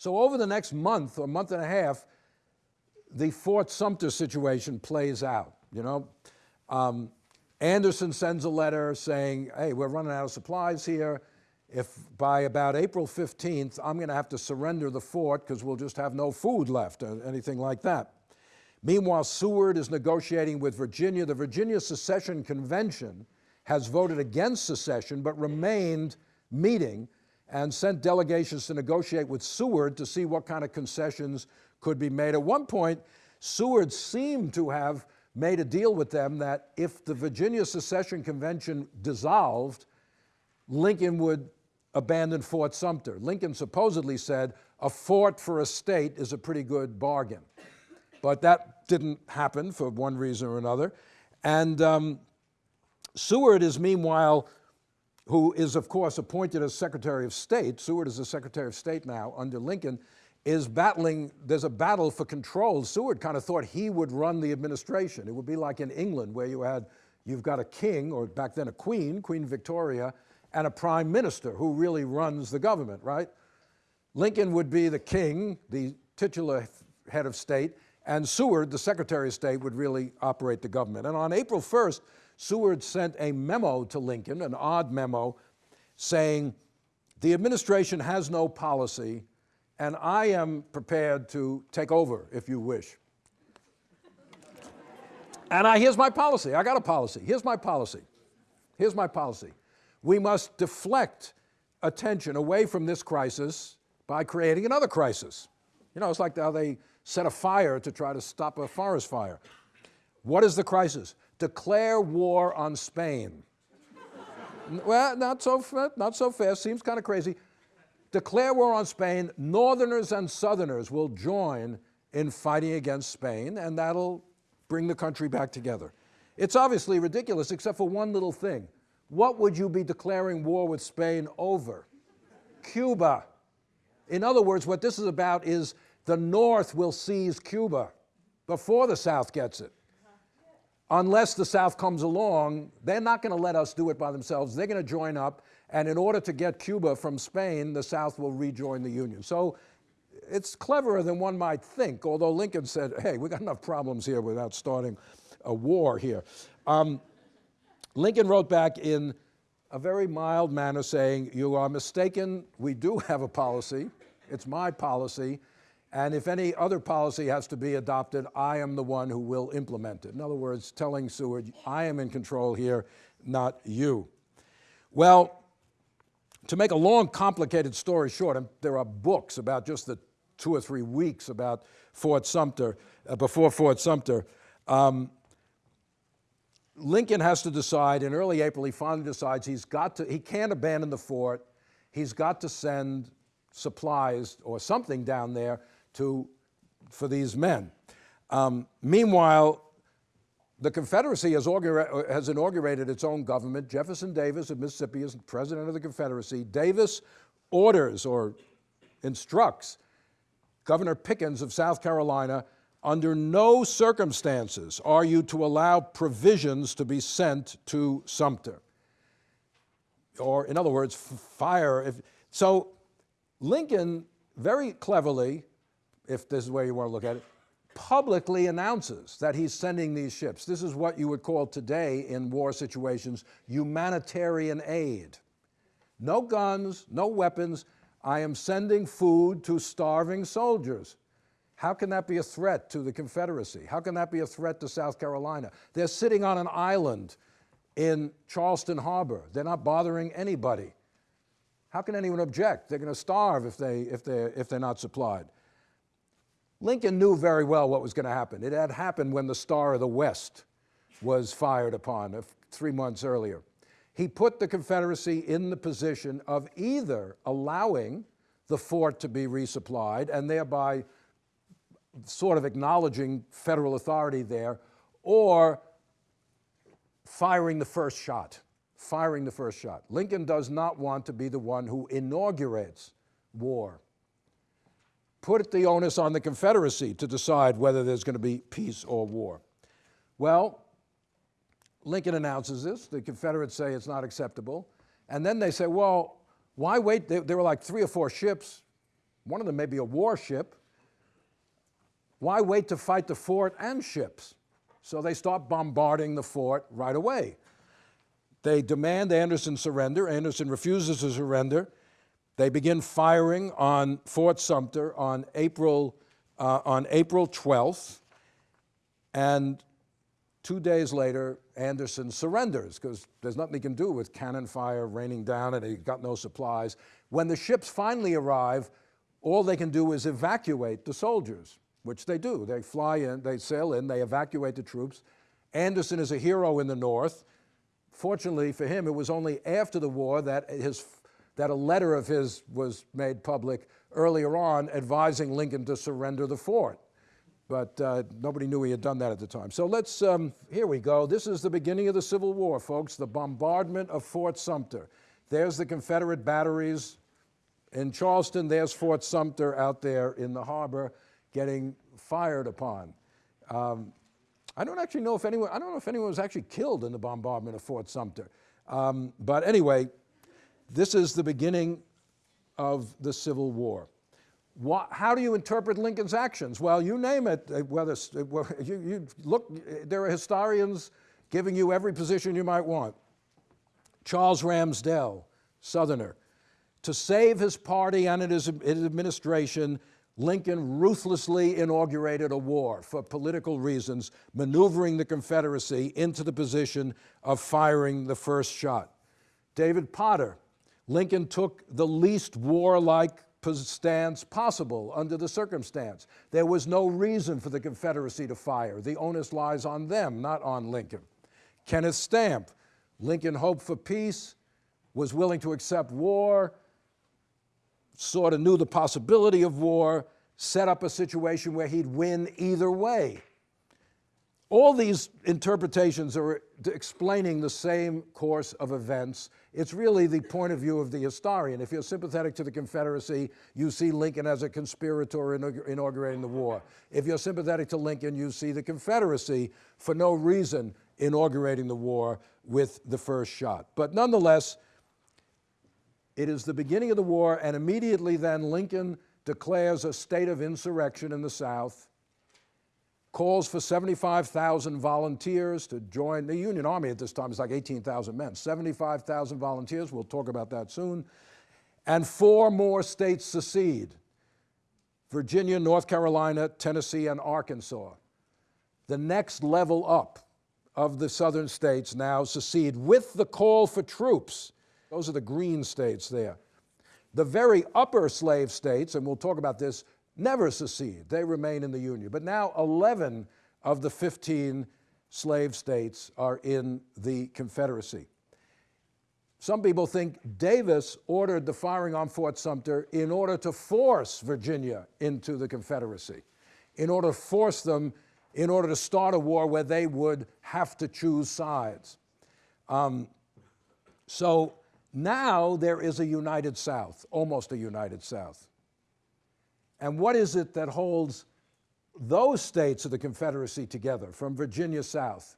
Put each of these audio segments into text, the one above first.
So over the next month or month and a half, the Fort Sumter situation plays out, you know. Um, Anderson sends a letter saying, hey, we're running out of supplies here. If by about April 15th, I'm going to have to surrender the fort because we'll just have no food left or anything like that. Meanwhile, Seward is negotiating with Virginia. The Virginia Secession Convention has voted against secession but remained meeting and sent delegations to negotiate with Seward to see what kind of concessions could be made. At one point, Seward seemed to have made a deal with them that if the Virginia Secession Convention dissolved, Lincoln would abandon Fort Sumter. Lincoln supposedly said, a fort for a state is a pretty good bargain. But that didn't happen for one reason or another. And um, Seward is meanwhile, who is of course appointed as Secretary of State, Seward is the Secretary of State now under Lincoln, is battling, there's a battle for control. Seward kind of thought he would run the administration. It would be like in England where you had, you've got a king, or back then a queen, Queen Victoria, and a prime minister who really runs the government, right? Lincoln would be the king, the titular head of state, and Seward, the Secretary of State, would really operate the government. And on April 1st, Seward sent a memo to Lincoln, an odd memo, saying, the administration has no policy and I am prepared to take over if you wish. and I, here's my policy. I got a policy. Here's my policy. Here's my policy. We must deflect attention away from this crisis by creating another crisis. You know, it's like how they set a fire to try to stop a forest fire. What is the crisis? Declare war on Spain. well, not so, not so fast, seems kind of crazy declare war on Spain, Northerners and Southerners will join in fighting against Spain, and that'll bring the country back together. It's obviously ridiculous, except for one little thing. What would you be declaring war with Spain over? Cuba. In other words, what this is about is the North will seize Cuba before the South gets it. Unless the South comes along, they're not going to let us do it by themselves. They're going to join up and in order to get Cuba from Spain, the South will rejoin the Union. So it's cleverer than one might think, although Lincoln said, hey, we got enough problems here without starting a war here. Um, Lincoln wrote back in a very mild manner saying, you are mistaken, we do have a policy, it's my policy, and if any other policy has to be adopted, I am the one who will implement it. In other words, telling Seward, I am in control here, not you. Well, to make a long, complicated story short, and there are books about just the two or three weeks about Fort Sumter, uh, before Fort Sumter, um, Lincoln has to decide, in early April, he finally decides he's got to, he can't abandon the fort, he's got to send supplies or something down there to, for these men. Um, meanwhile, the Confederacy has, has, inaugurated its own government. Jefferson Davis of Mississippi is president of the Confederacy. Davis orders or instructs Governor Pickens of South Carolina, under no circumstances are you to allow provisions to be sent to Sumter. Or in other words, fire. If, so Lincoln very cleverly, if this is where you want to look at it, publicly announces that he's sending these ships. This is what you would call today in war situations humanitarian aid. No guns, no weapons. I am sending food to starving soldiers. How can that be a threat to the Confederacy? How can that be a threat to South Carolina? They're sitting on an island in Charleston Harbor. They're not bothering anybody. How can anyone object? They're going to starve if, they, if, they're, if they're not supplied. Lincoln knew very well what was going to happen. It had happened when the Star of the West was fired upon uh, three months earlier. He put the Confederacy in the position of either allowing the fort to be resupplied and thereby sort of acknowledging federal authority there, or firing the first shot, firing the first shot. Lincoln does not want to be the one who inaugurates war put the onus on the Confederacy to decide whether there's going to be peace or war. Well, Lincoln announces this. The Confederates say it's not acceptable. And then they say, well, why wait? There, were like three or four ships. one of them may be a warship. Why wait to fight the fort and ships? So they start bombarding the fort right away. They demand Anderson surrender. Anderson refuses to surrender. They begin firing on Fort Sumter on April, uh, on April 12th. And two days later, Anderson surrenders because there's nothing he can do with cannon fire raining down and he's got no supplies. When the ships finally arrive, all they can do is evacuate the soldiers, which they do. They fly in, they sail in, they evacuate the troops. Anderson is a hero in the North. Fortunately for him, it was only after the war that, his, that a letter of his was made public earlier on advising Lincoln to surrender the fort. But uh, nobody knew he had done that at the time. So let's, um, here we go. This is the beginning of the Civil War, folks, the bombardment of Fort Sumter. There's the Confederate batteries in Charleston. There's Fort Sumter out there in the harbor getting fired upon. Um, I don't actually know if anyone, I don't know if anyone was actually killed in the bombardment of Fort Sumter. Um, but anyway, this is the beginning of the Civil War. How do you interpret Lincoln's actions? Well, you name it. uh, Whether uh, you, you look, there are historians giving you every position you might want. Charles Ramsdell, Southerner, to save his party and his administration, Lincoln ruthlessly inaugurated a war for political reasons, maneuvering the Confederacy into the position of firing the first shot. David Potter, Lincoln took the least warlike stance possible under the circumstance. There was no reason for the Confederacy to fire. The onus lies on them, not on Lincoln. Kenneth Stampp, Lincoln hoped for peace, was willing to accept war, sort of knew the possibility of war, set up a situation where he'd win either way. All these interpretations are explaining the same course of events. It's really the point of view of the historian. If you're sympathetic to the Confederacy, you see Lincoln as a conspirator inaugurating the war. If you're sympathetic to Lincoln, you see the Confederacy for no reason inaugurating the war with the first shot. But nonetheless, it is the beginning of the war, and immediately then Lincoln declares a state of insurrection in the South, calls for 75,000 volunteers to join the Union Army at this time. It's like 18,000 men, 75,000 volunteers. We'll talk about that soon. And four more states secede Virginia, North Carolina, Tennessee, and Arkansas. The next level up of the southern states now secede with the call for troops. Those are the green states there. The very upper slave states, and we'll talk about this, never secede. They remain in the Union. But now 11 of the 15 slave states are in the Confederacy. Some people think Davis ordered the firing on Fort Sumter in order to force Virginia into the Confederacy, in order to force them, in order to start a war where they would have to choose sides. Um, so now there is a united South, almost a united South. And what is it that holds those states of the Confederacy together from Virginia south?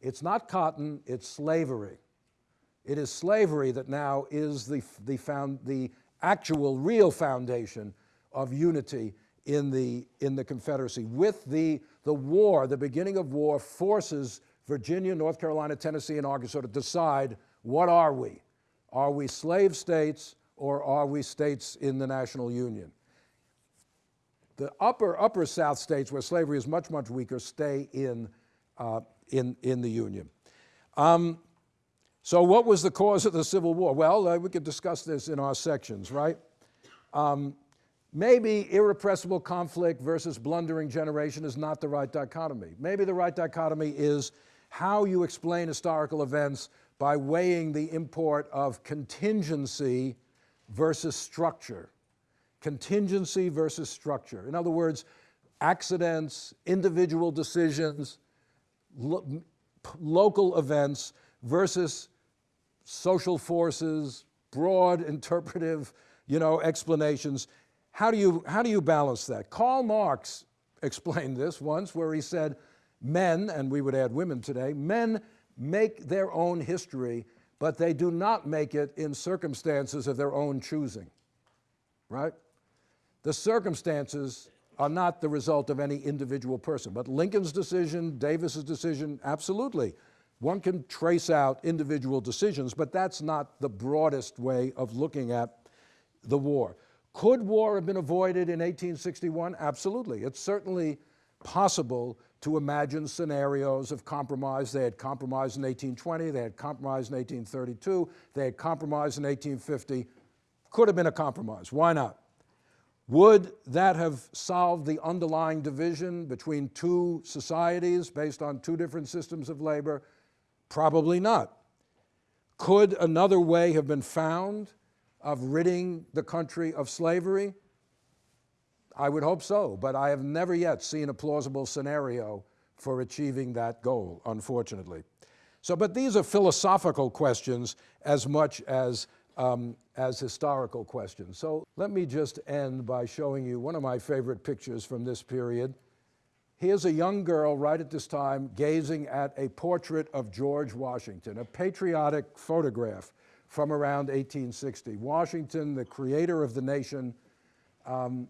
It's not cotton, it's slavery. It is slavery that now is the, the, found, the actual, real foundation of unity in the, in the Confederacy. With the, the war, the beginning of war forces Virginia, North Carolina, Tennessee, and Arkansas to decide what are we? Are we slave states or are we states in the national union? The upper, upper South states where slavery is much, much weaker stay in, uh, in, in the Union. Um, so what was the cause of the Civil War? Well, uh, we could discuss this in our sections, right? Um, maybe irrepressible conflict versus blundering generation is not the right dichotomy. Maybe the right dichotomy is how you explain historical events by weighing the import of contingency versus structure contingency versus structure. In other words, accidents, individual decisions, lo local events versus social forces, broad interpretive, you know, explanations. How do you, how do you balance that? Karl Marx explained this once where he said, men, and we would add women today, men make their own history, but they do not make it in circumstances of their own choosing, right? The circumstances are not the result of any individual person, but Lincoln's decision, Davis's decision, absolutely. One can trace out individual decisions, but that's not the broadest way of looking at the war. Could war have been avoided in 1861? Absolutely. It's certainly possible to imagine scenarios of compromise. They had compromise in 1820, they had compromise in 1832, they had compromise in 1850. Could have been a compromise. Why not? Would that have solved the underlying division between two societies based on two different systems of labor? Probably not. Could another way have been found of ridding the country of slavery? I would hope so, but I have never yet seen a plausible scenario for achieving that goal, unfortunately. So, but these are philosophical questions as much as, um, as historical questions. So let me just end by showing you one of my favorite pictures from this period. Here's a young girl right at this time gazing at a portrait of George Washington, a patriotic photograph from around 1860. Washington, the creator of the nation, um,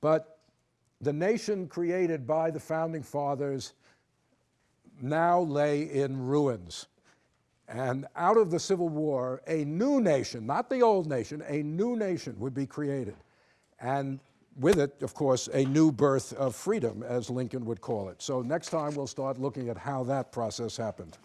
but the nation created by the founding fathers now lay in ruins. And out of the Civil War, a new nation, not the old nation, a new nation would be created. And with it, of course, a new birth of freedom, as Lincoln would call it. So next time we'll start looking at how that process happened.